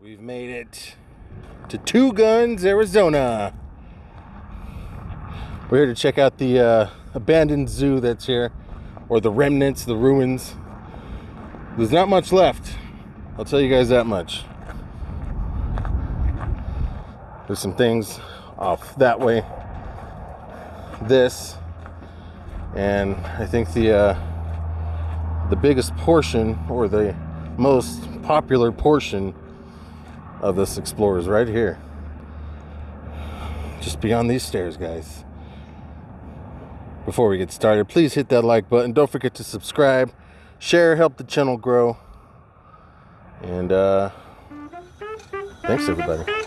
We've made it to Two Guns, Arizona. We're here to check out the uh, abandoned zoo that's here, or the remnants, the ruins. There's not much left. I'll tell you guys that much. There's some things off that way. This, and I think the uh, the biggest portion, or the most popular portion of this explorer is right here. Just beyond these stairs, guys. Before we get started, please hit that like button. Don't forget to subscribe, share, help the channel grow. And uh, thanks, everybody.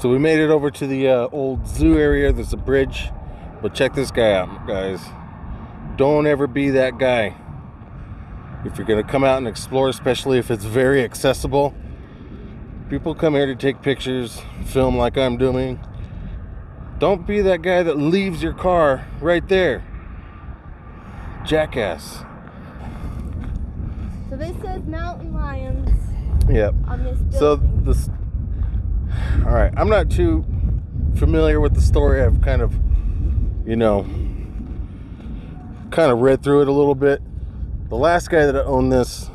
So we made it over to the uh, old zoo area. There's a bridge. But check this guy out, guys. Don't ever be that guy. If you're going to come out and explore, especially if it's very accessible, people come here to take pictures, film like I'm doing. Don't be that guy that leaves your car right there. Jackass. So this says mountain lions Yep. on this So this all right i'm not too familiar with the story. I've kind of you know kind of read through it a little bit. The last guy that owned this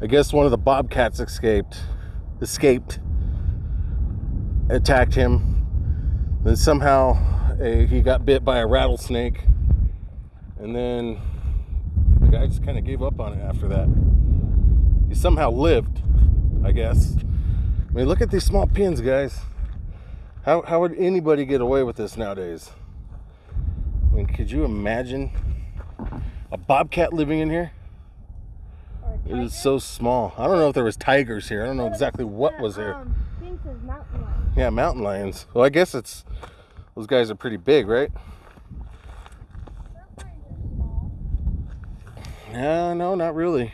i guess one of the bobcats escaped escaped attacked him. Then somehow uh, he got bit by a rattlesnake. And then the guy just kind of gave up on it after that. He somehow lived i guess I mean, look at these small pins, guys. How, how would anybody get away with this nowadays? I mean, could you imagine a bobcat living in here? It is so small. I don't know if there was tigers here. I don't know exactly what was here. Um, thing says mountain lion. Yeah, mountain lions. Well, I guess it's those guys are pretty big, right? Yeah, no, not really.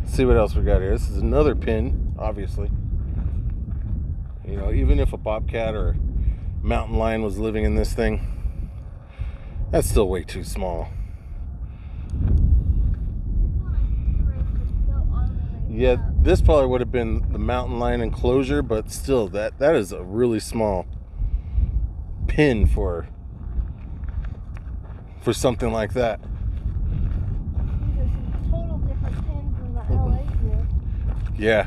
Let's see what else we got here. This is another pin, obviously. You know, even if a bobcat or mountain lion was living in this thing, that's still way too small. Yeah, this probably would have been the mountain lion enclosure, but still, that that is a really small pin for for something like that. Total different pins than the LA zoo. Yeah.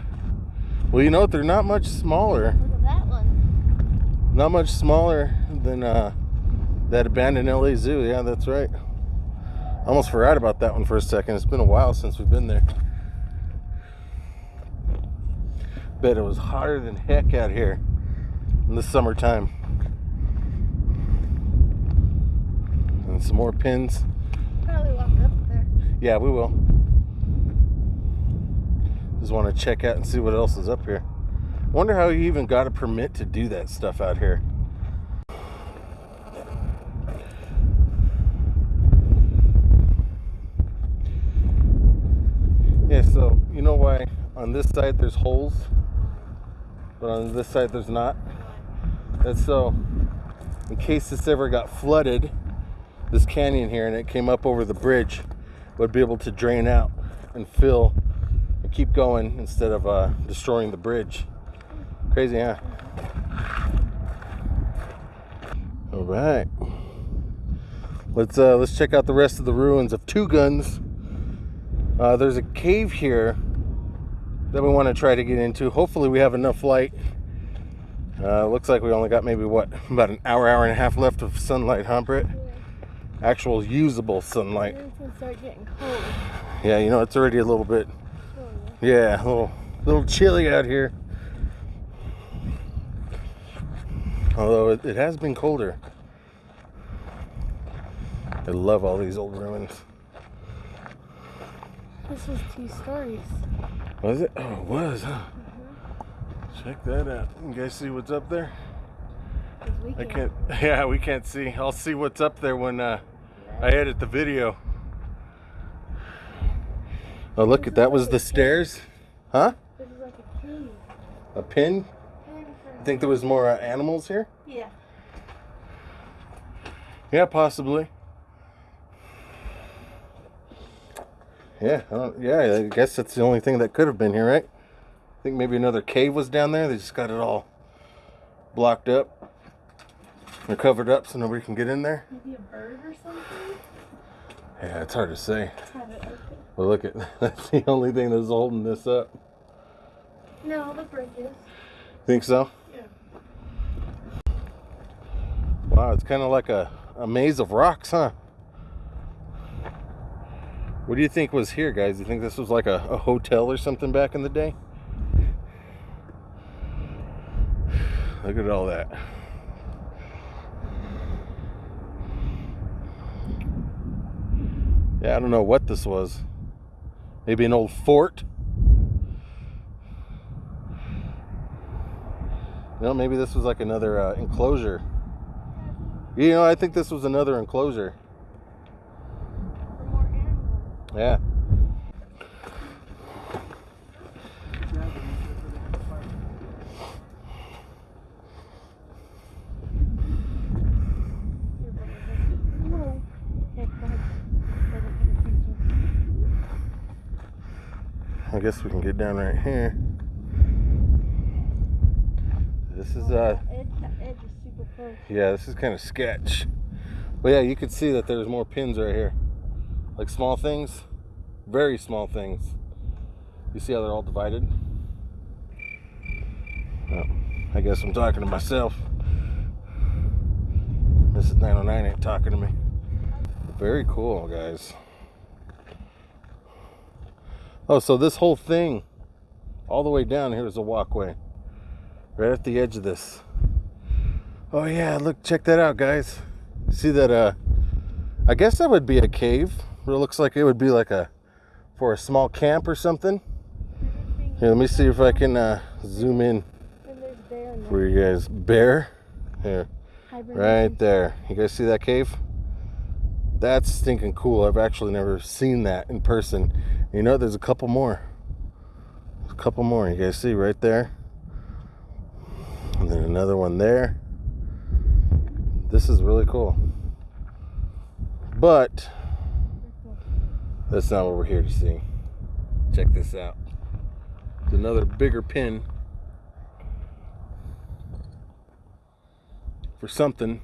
Well, you know what? They're not much smaller. Look at that one. Not much smaller than uh, that abandoned LA Zoo. Yeah, that's right. Almost forgot about that one for a second. It's been a while since we've been there. Bet it was hotter than heck out here in the summertime. And some more pins. Probably walk up there. Yeah, we will. Just want to check out and see what else is up here. Wonder how you even got a permit to do that stuff out here. Yeah, so you know why on this side there's holes, but on this side there's not? That's so in case this ever got flooded, this canyon here and it came up over the bridge would be able to drain out and fill and keep going instead of uh, destroying the bridge. Crazy, huh? All right. Let's uh, let's check out the rest of the ruins of Two Guns. Uh, there's a cave here that we want to try to get into. Hopefully, we have enough light. Uh, looks like we only got maybe what about an hour, hour and a half left of sunlight, huh, Britt? Actual usable sunlight. It's gonna start getting cold. Yeah, you know it's already a little bit. Yeah, a little, little chilly out here. Although it, it has been colder. I love all these old ruins. This was two stories. Was it? Oh, it was, huh? Check that out. You guys see what's up there? we I can't. Yeah, we can't see. I'll see what's up there when uh, I edit the video. Oh, look at that. Was the stairs? Huh? This is like a cave. A pin? Think there was more uh, animals here. Yeah. Yeah, possibly. Yeah, I don't, yeah. I guess that's the only thing that could have been here, right? I think maybe another cave was down there. They just got it all blocked up. They're covered up so nobody can get in there. Maybe a bird or something? Yeah, it's hard to say. Have it open. But look at that's the only thing that's holding this up. No, the bridges. Think so? Yeah. Wow, it's kind of like a, a maze of rocks, huh? What do you think was here, guys? You think this was like a, a hotel or something back in the day? Look at all that. Yeah, I don't know what this was. Maybe an old fort? No, maybe this was like another uh, enclosure. You know, I think this was another enclosure. For more animals. Yeah. Whoa. Okay, go ahead. Doesn't pay attention. I guess we can get down right here. This is uh The edge, the yeah, this is kind of sketch. But yeah, you could see that there's more pins right here. Like small things, very small things. You see how they're all divided? I guess I'm talking to myself. This is 909 ain't talking to me. Very cool, guys. Oh, so this whole thing, all the way down here is a walkway. Right at the edge of this. Oh yeah, look, check that out, guys. See that, uh, I guess that would be a cave. It looks like it would be like a, for a small camp or something. Here, let me see if I can, uh, zoom in And there's bear in there. for you guys. Bear? Here, right there. You guys see that cave? That's stinking cool. I've actually never seen that in person. You know, there's a couple more. There's a couple more. You guys see right there? And then another one there. This is really cool. But that's not what we're here to see. Check this out. It's another bigger pin for something.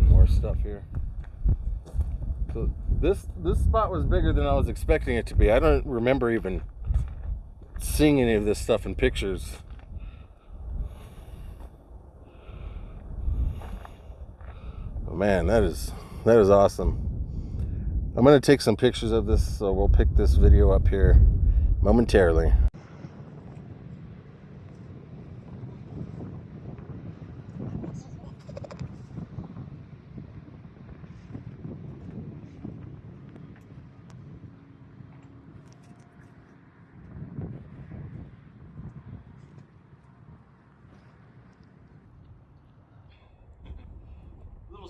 More stuff here. So this this spot was bigger than I was expecting it to be. I don't remember even seeing any of this stuff in pictures. Oh man, that is that is awesome. I'm gonna take some pictures of this, so we'll pick this video up here momentarily.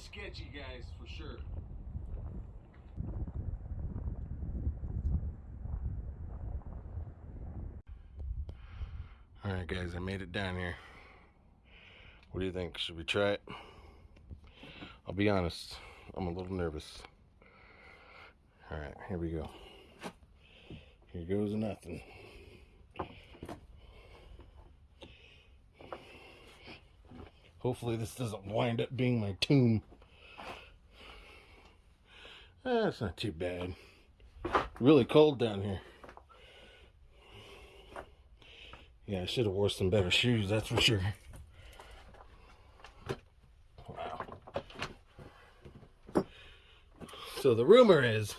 Sketchy, guys, for sure. All right, guys, I made it down here. What do you think? Should we try it? I'll be honest, I'm a little nervous. All right, here we go. Here goes nothing. Hopefully, this doesn't wind up being my tomb. Eh, not too bad. Really cold down here. Yeah, I should have wore some better shoes, that's for sure. Wow. So the rumor is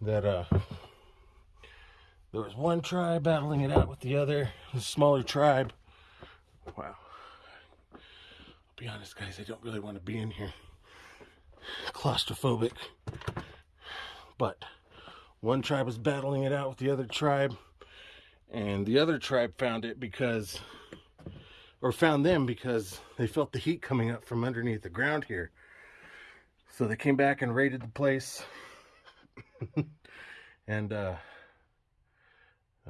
that uh there was one tribe battling it out with the other, a smaller tribe. Wow. I'll be honest, guys, I don't really want to be in here. Claustrophobic. But one tribe was battling it out with the other tribe, and the other tribe found it because, or found them because they felt the heat coming up from underneath the ground here. So they came back and raided the place, and uh,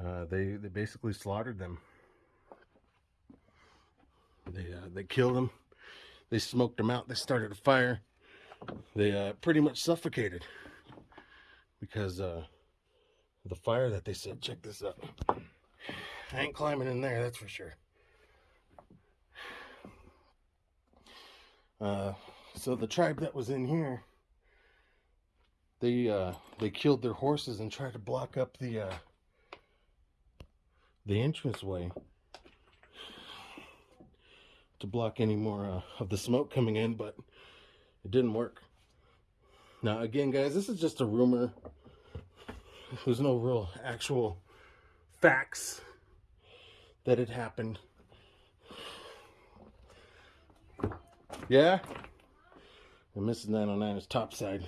uh, they they basically slaughtered them. They uh, they killed them. They smoked them out. They started a fire. They uh, pretty much suffocated because uh, the fire that they set. Check this out. I ain't climbing in there, that's for sure. Uh, so the tribe that was in here, they uh, they killed their horses and tried to block up the uh, the entranceway to block any more uh, of the smoke coming in, but it didn't work. Now, again, guys, this is just a rumor. There's no real actual facts that it happened. Yeah? And Mrs. 909 is topside.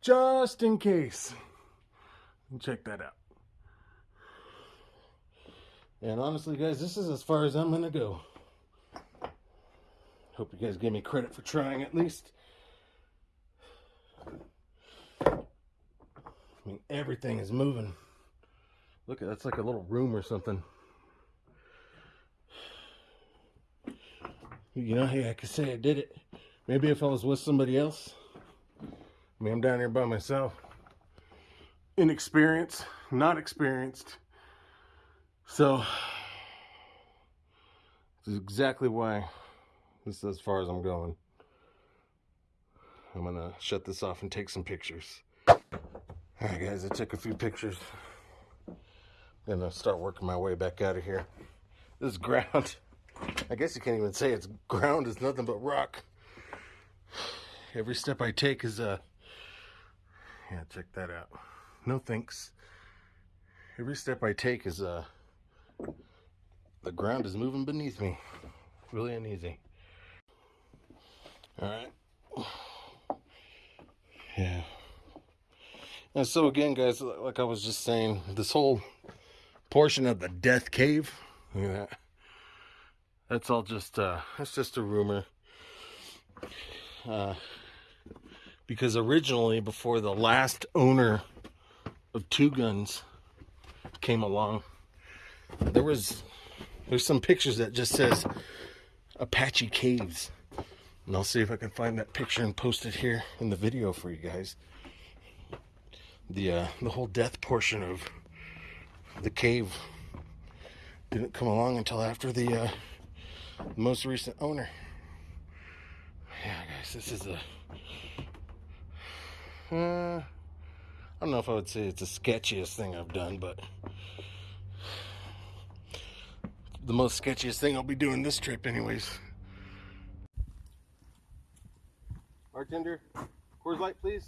Just in case. Check that out. And honestly, guys, this is as far as I'm going to go. Hope you guys give me credit for trying at least. I mean, everything is moving. Look, at that's like a little room or something. You know, hey, I could say I did it. Maybe if I was with somebody else. I mean, I'm down here by myself. Inexperienced, not experienced. So, this is exactly why this is as far as I'm going. I'm gonna shut this off and take some pictures. Alright guys, I took a few pictures. I'm Gonna start working my way back out of here. This is ground. I guess you can't even say it's ground, it's nothing but rock. Every step I take is uh yeah, check that out. No thanks. Every step I take is uh the ground is moving beneath me. Really uneasy. Alright. Yeah. And so again, guys, like I was just saying, this whole portion of the death cave, look at that. That's all just uh that's just a rumor. Uh because originally before the last owner of two guns came along, there was there's some pictures that just says Apache Caves. And I'll see if I can find that picture and post it here in the video for you guys. The uh, the whole death portion of the cave didn't come along until after the uh, most recent owner. Yeah, guys, this is a. Uh, I don't know if I would say it's the sketchiest thing I've done, but the most sketchiest thing I'll be doing this trip, anyways. Bartender, Coors Light, please.